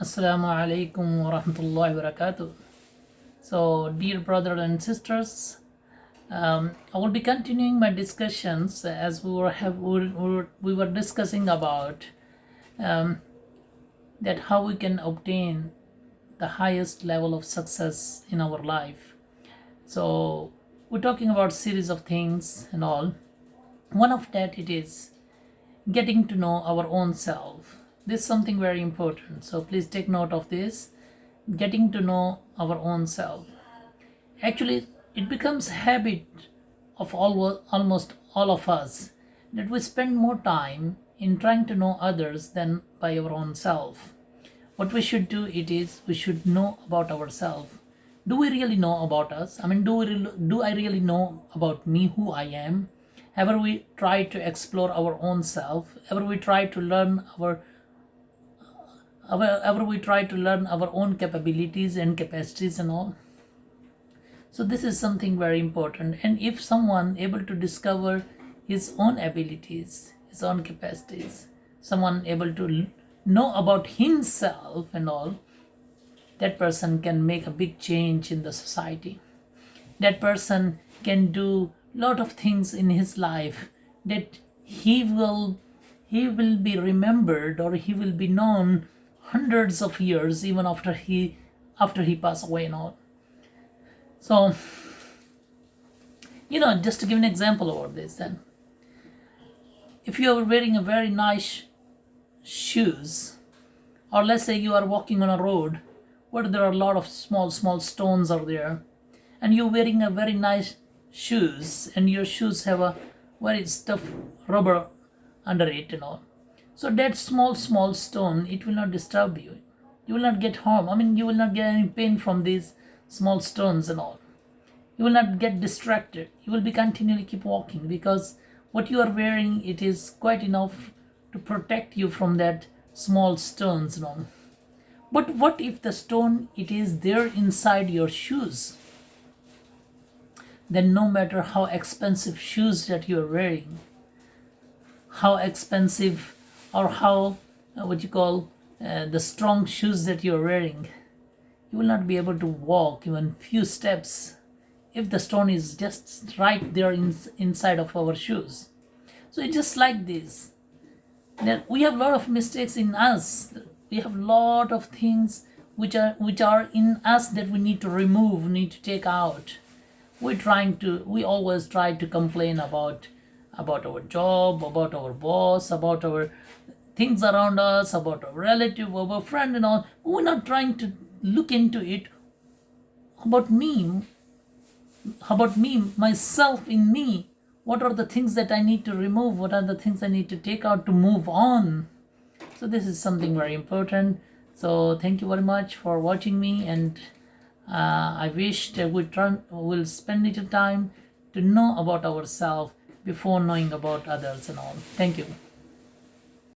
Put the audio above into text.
Assalamu alaikum wa rahmatullahi wa barakatuh. So, dear brothers and sisters, um, I will be continuing my discussions as we were have we were, we were discussing about um, that how we can obtain the highest level of success in our life. So, we're talking about series of things and all. One of that it is getting to know our own self this is something very important. So please take note of this. Getting to know our own self. Actually it becomes habit of all, almost all of us that we spend more time in trying to know others than by our own self. What we should do it is we should know about ourselves do we really know about us? I mean do we do i really know about me who i am? Ever we try to explore our own self? Ever we try to learn our ever we try to learn our own capabilities and capacities and all. So this is something very important. And if someone able to discover his own abilities his own capacities someone able to know about himself and all that person can make a big change in the society. That person can do lot of things in his life that he will he will be remembered or he will be known hundreds of years even after he after he passed away and all. So you know just to give an example over this then. If you are wearing a very nice shoes or let's say you are walking on a road where there are a lot of small small stones are there and you're wearing a very nice shoes and your shoes have a very tough rubber under it and all so that small, small stone, it will not disturb you. You will not get harm. I mean, you will not get any pain from these small stones and all. You will not get distracted. You will be continually keep walking because what you are wearing, it is quite enough to protect you from that small stones and all. But what if the stone, it is there inside your shoes? Then no matter how expensive shoes that you are wearing, how expensive or how uh, what you call uh, the strong shoes that you're wearing you will not be able to walk even few steps if the stone is just right there in, inside of our shoes. So it's just like this. That we have a lot of mistakes in us. We have a lot of things which are which are in us that we need to remove need to take out. We're trying to we always try to complain about about our job, about our boss, about our things around us, about our relative, our friend and all. We're not trying to look into it about me, about me, myself in me. What are the things that I need to remove? What are the things I need to take out to move on? So this is something very important. So thank you very much for watching me and uh, I wish that we will spend little time to know about ourselves before knowing about others and all. Thank you.